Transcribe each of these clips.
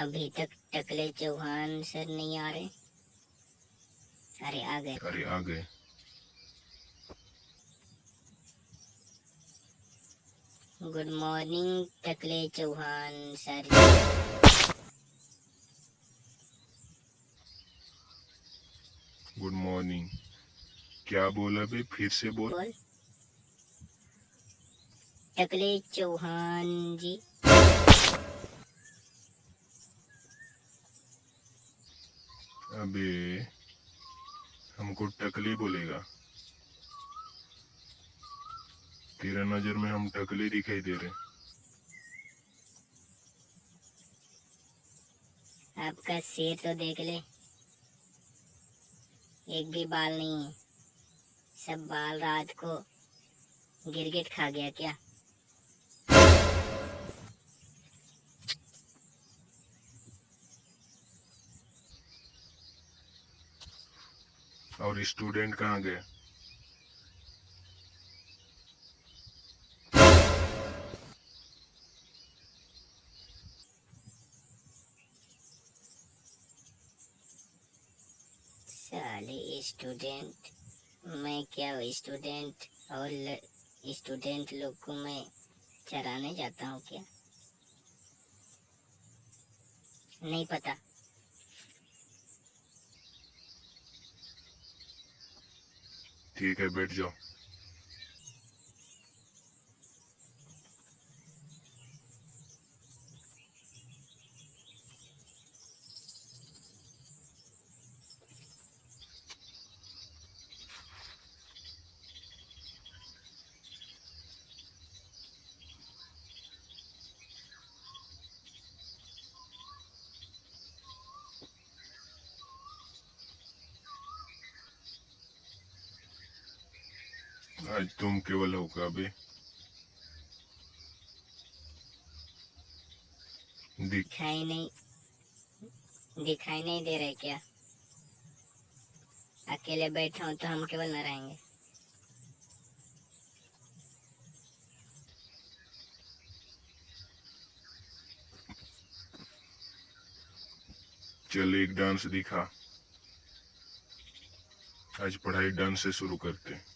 अभी तक टकले चौहान सर नहीं आ रहे। अरे आ गए। अरे आ गए। गुड मॉर्निंग टकले चौहान सर। गुड मॉर्निंग क्या बोला बे फिर से बोल। बोल। टकले चौहान जी। अबे, हमको टकले बोलेगा। तेरा नज़र में हम टकले दिखाई दे रहे आपका सिर तो देख ले। एक भी बाल नहीं है। सब बाल रात को गिरगिट खा गया क्या? और स्टूडेंट कहाँ गए? साले स्टूडेंट मैं क्या स्टूडेंट और स्टूडेंट लोग को मैं चराने जाता हूँ क्या? नहीं पता। ठीक है बैठ जाओ। आज तुम केवल होगा बे दिख दिखाई नहीं दिखाई नहीं दे रहे क्या? अकेले बैठे हो तो हम केवल न रहेंगे चल एक डांस दिखा। आज पढ़ाई डांस से शुरू करते हैं।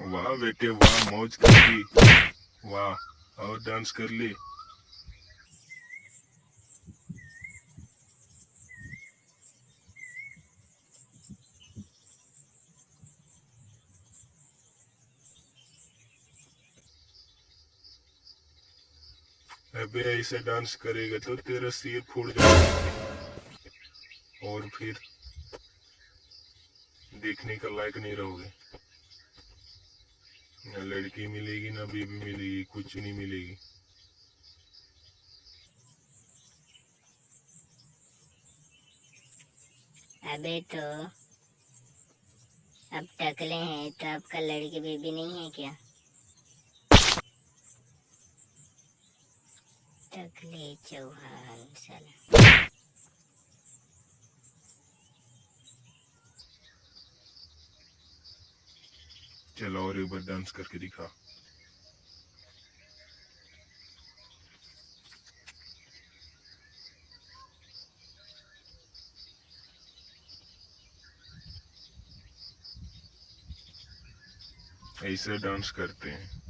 वाह बेटे, वाह, मौज कर ली। वाह, और डांस कर ली। अबे, ऐसे डांस करेगा तो तेरा सिर फूट जाएगा। और फिर देखने का लायक नहीं रहोगे। ना लड़की मिलेगी, ना बीबी मिलेगी, कुछ नहीं मिलेगी। अबे तो अब टकले हैं तो आपका लड़की बेबी नहीं है क्या? टकले चौहान, साला। चलो और एक बार डांस करके दिखा। ऐसे डांस करते हैं।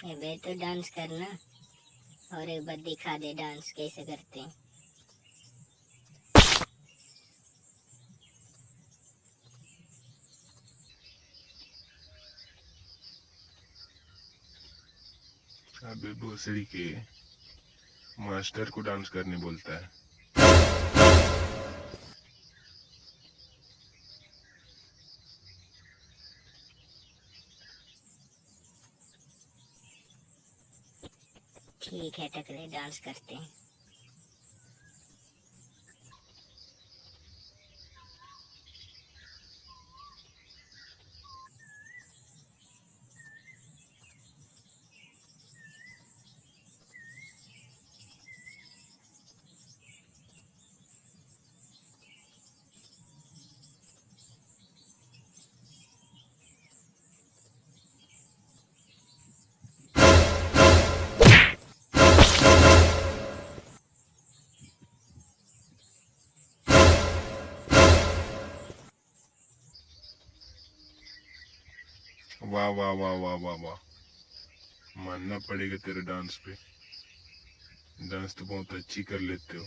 अबे तो डांस करना और एक बार दिखा दे डांस कैसे करते हैं। अबे भोसड़ी के मास्टर को डांस करने बोलता है। ठीक है टकले डांस करते हैं। वाह वाह वाह वाह वाह वाह। मानना पड़ेगा तेरे डांस पे। डांस तो बहुत अच्छी कर लेते हो।